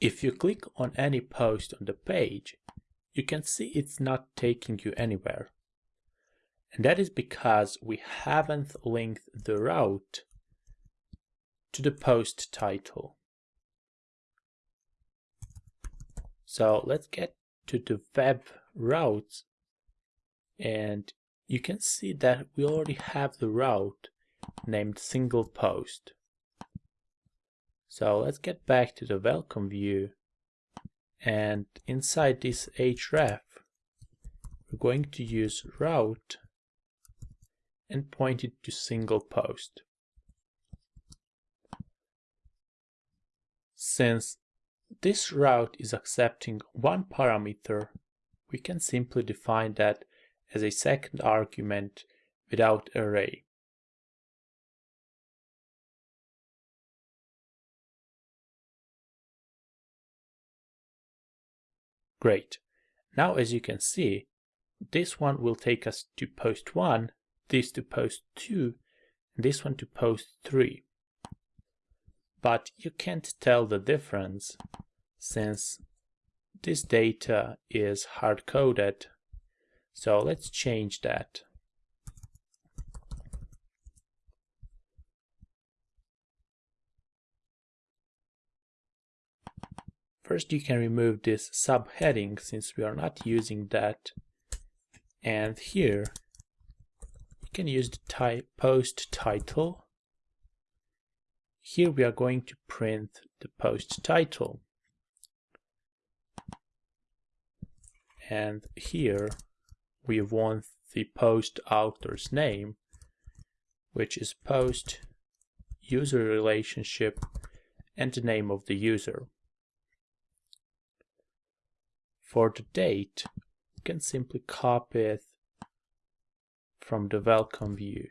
If you click on any post on the page, you can see it's not taking you anywhere. And that is because we haven't linked the route to the post title. So let's get to the web routes and you can see that we already have the route named single post. So let's get back to the welcome view and inside this href we're going to use route and point it to single post. Since this route is accepting one parameter, we can simply define that as a second argument without array. Great. Now as you can see, this one will take us to post 1, this to post 2, and this one to post 3. But you can't tell the difference since this data is hard-coded. So let's change that. First you can remove this subheading since we are not using that. And here you can use the type post title. Here we are going to print the post title. And here we want the post author's name, which is post user relationship and the name of the user. For the date, you can simply copy it from the welcome view.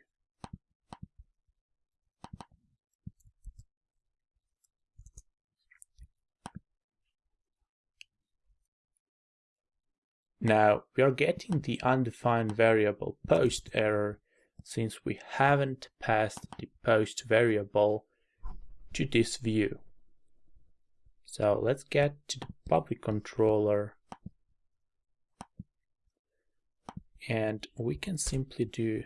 Now we are getting the undefined variable post error since we haven't passed the post variable to this view. So let's get to the public controller and we can simply do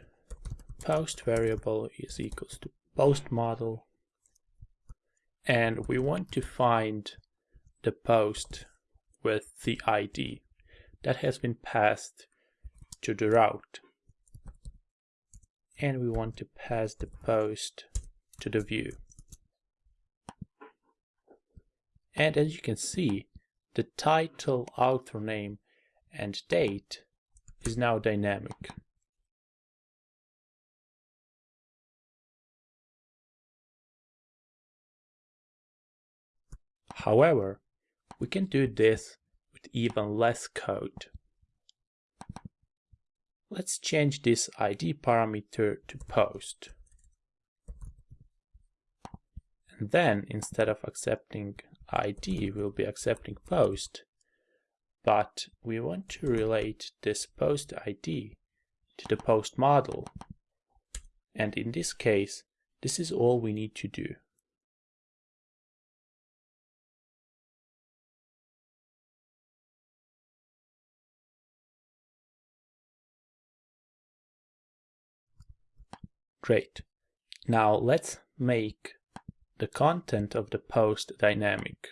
post variable is equals to post model. And we want to find the post with the ID that has been passed to the route. And we want to pass the post to the view. And as you can see the title author name and date is now dynamic. However, we can do this with even less code. Let's change this ID parameter to post. And then instead of accepting ID, we'll be accepting post but we want to relate this post ID to the post model. And in this case, this is all we need to do. Great. Now let's make the content of the post dynamic.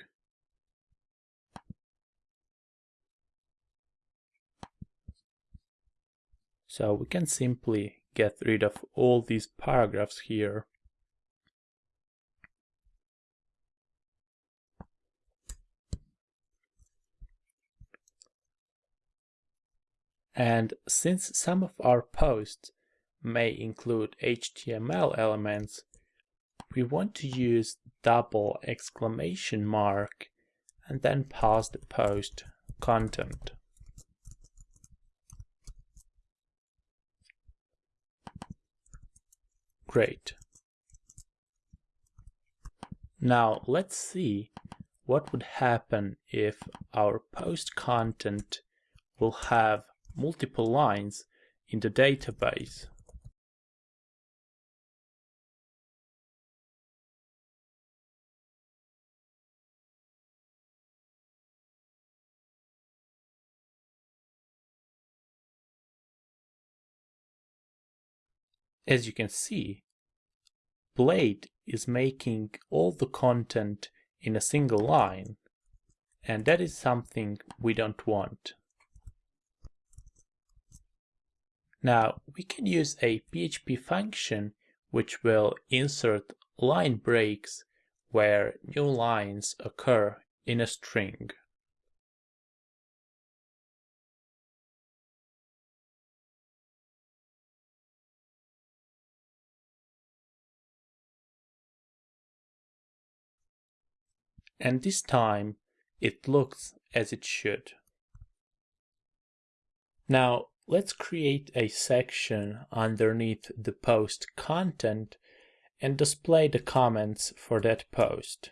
So we can simply get rid of all these paragraphs here. And since some of our posts may include HTML elements, we want to use double exclamation mark and then pass the post content. Great. Now let's see what would happen if our post content will have multiple lines in the database. As you can see, Blade is making all the content in a single line, and that is something we don't want. Now, we can use a PHP function which will insert line breaks where new lines occur in a string. And this time it looks as it should. Now let's create a section underneath the post content and display the comments for that post.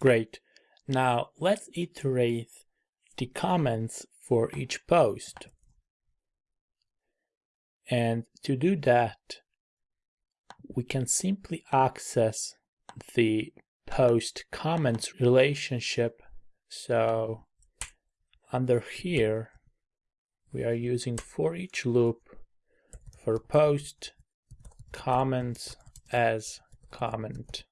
Great. Now let's iterate the comments for each post. And to do that, we can simply access the post comments relationship. So under here, we are using for each loop for post comments as comment.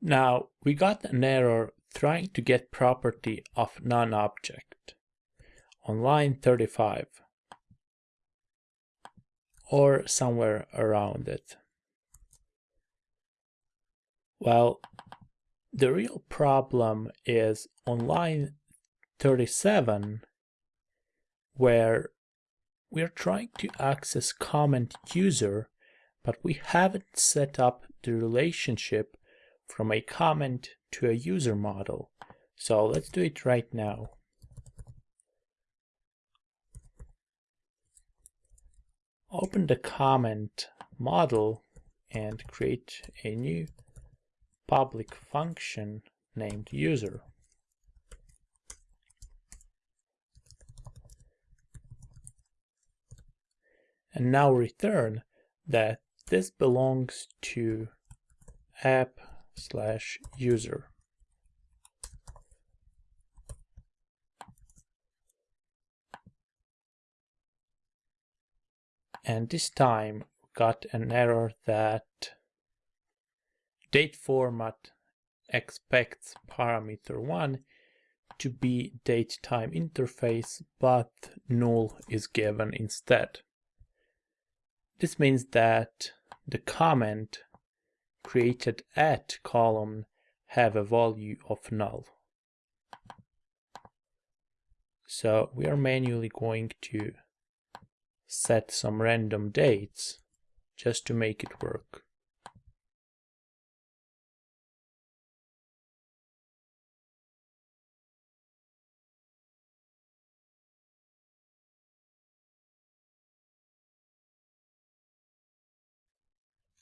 Now, we got an error trying to get property of non-object on line 35 or somewhere around it. Well, the real problem is on line 37 where we're trying to access comment user but we haven't set up the relationship from a comment to a user model. So let's do it right now. Open the comment model and create a new public function named user. And now return that this belongs to app slash user. And this time we got an error that date format expects parameter 1 to be date time interface, but null is given instead. This means that the comment created at column have a value of null. So we are manually going to set some random dates just to make it work.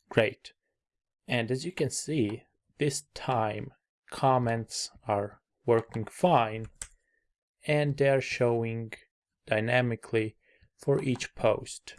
Great. And as you can see, this time comments are working fine and they're showing dynamically for each post.